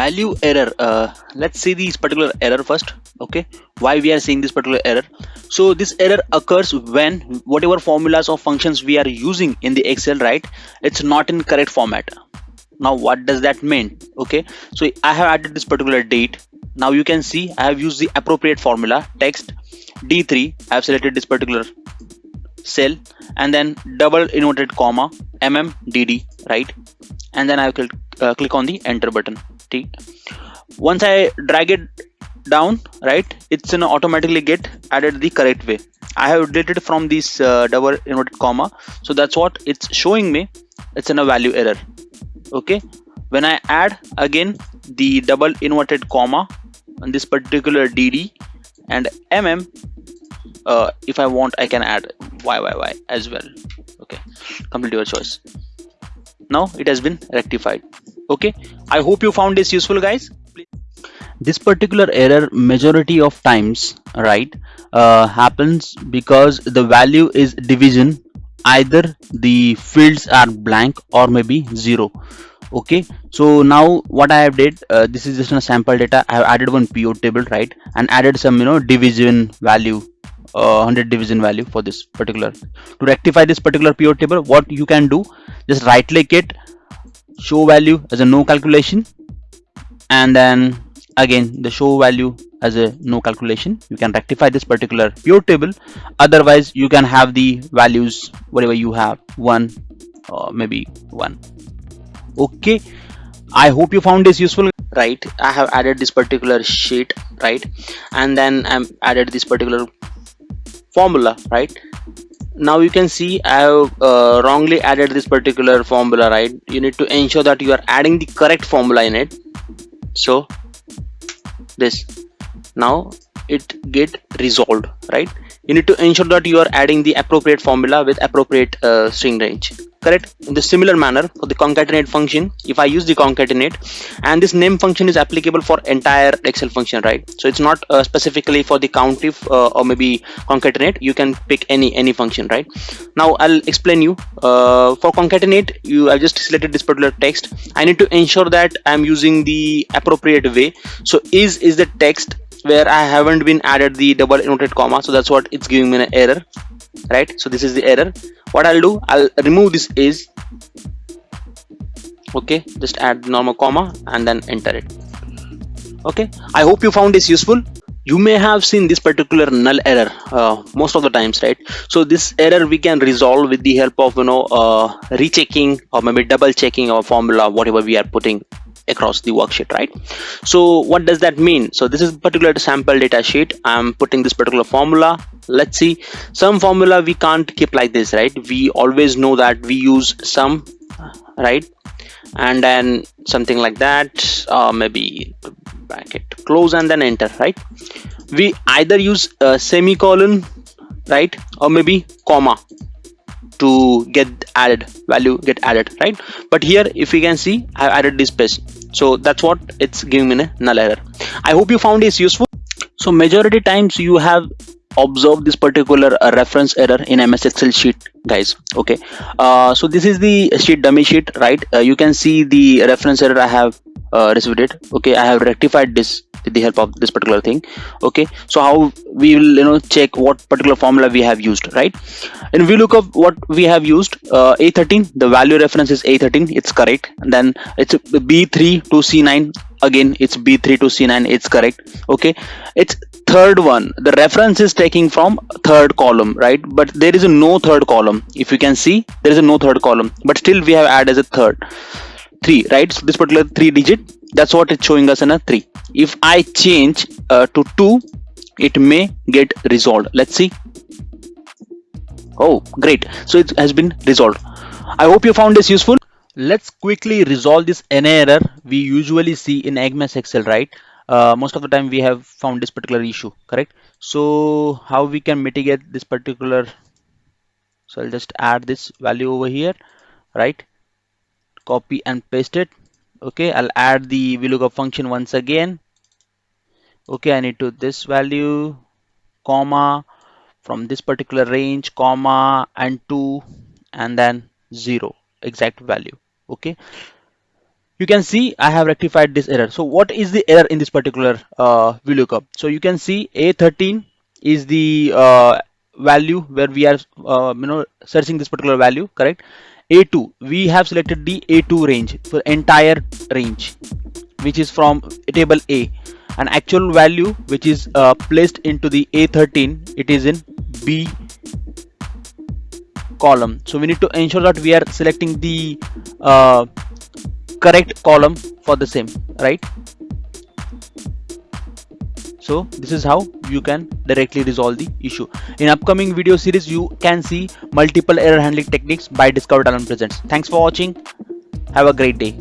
value error uh, let's see this particular error first okay? Why we are seeing this particular error? So this error occurs when whatever formulas or functions we are using in the excel right? It's not in correct format. Now what does that mean? Okay? So i have added this particular date. Now you can see i have used the appropriate formula text d3 i have selected this particular cell and then double inverted comma mmdd right? And then i will uh, click on the enter button once i drag it down right it's gonna automatically get added the correct way. I have deleted from this uh, double inverted comma. So that's what it's showing me. It's in a value error. Okay? When i add again the double inverted comma on this particular dd and mm uh, if i want i can add yyyy as well. Okay? Complete your choice. Now it has been rectified okay? I hope you found this useful guys. This particular error majority of times right uh, happens because the value is division. Either the fields are blank or maybe zero. Okay? So now what i have did uh, this is just a sample data. I have added one pivot table right and added some you know division value uh, 100 division value for this particular. To rectify this particular pivot table what you can do just right click it show value as a no calculation. And then again the show value as a no calculation. You can rectify this particular pivot table. Otherwise you can have the values whatever you have one or maybe one. Okay. I hope you found this useful. Right. I have added this particular sheet right? And then i'm added this particular formula right now you can see I have uh, wrongly added this particular formula right? You need to ensure that you are adding the correct formula in it. So this. Now it get resolved right you need to ensure that you are adding the appropriate formula with appropriate uh, string range. Correct? In the similar manner for the concatenate function if i use the concatenate and this name function is applicable for entire excel function right? So it's not uh, specifically for the countif uh, or maybe concatenate. You can pick any any function right? Now i'll explain you. Uh, for concatenate you i just selected this particular text. I need to ensure that i'm using the appropriate way. So is is the text where i haven't been added the double inverted comma so that's what it's giving me an error right? So this is the error. What I'll do I'll remove this is okay just add normal comma and then enter it. Okay? I hope you found this useful. You may have seen this particular null error uh, most of the times right? So this error we can resolve with the help of you know uh, rechecking or maybe double checking our formula whatever we are putting across the worksheet right? So what does that mean? So this is particular sample data sheet. I'm putting this particular formula. Let's see. Some formula we can't keep like this right? We always know that we use some right? And then something like that uh, maybe bracket close and then enter right? We either use a semicolon right? Or maybe comma to get added value get added right? But here if you can see i added this space. So that's what it's giving me a null error. I hope you found this useful. So majority times you have observed this particular uh, reference error in ms excel sheet guys okay? Uh, so this is the sheet dummy sheet right? Uh, you can see the reference error i have uh, received it okay? I have rectified this with the help of this particular thing. Okay so how we will you know check what particular formula we have used right? And we look up what we have used uh, a13 the value reference is a13 it's correct. And then it's b3 to c9 again it's b3 to c9 it's correct. Okay it's third one. The reference is taking from third column right? But there is a no third column. If you can see there is a no third column. But still we have added as a third. Three right? So this particular three digit that's what it's showing us in a three. If i change uh, to two it may get resolved. Let's see. Oh great. So it has been resolved. I hope you found this useful. Let's quickly resolve this NA error we usually see in EGMAS Excel right? Uh, most of the time we have found this particular issue correct? So how we can mitigate this particular? So I'll just add this value over here right? Copy and paste it okay I'll add the VLOOKUP function once again. Okay I need to this value comma from this particular range comma and 2 and then 0 exact value. Okay. You can see I have rectified this error. So what is the error in this particular uh, VLOOKUP so you can see A13 is the uh, value where we are uh, you know searching this particular value correct A2 we have selected the A2 range for entire range which is from table A. An actual value which is uh, placed into the A13 it is in B column. So we need to ensure that we are selecting the uh, correct column for the same right so this is how you can directly resolve the issue. In upcoming video series you can see multiple error handling techniques by discover talent presents. Thanks for watching. Have a great day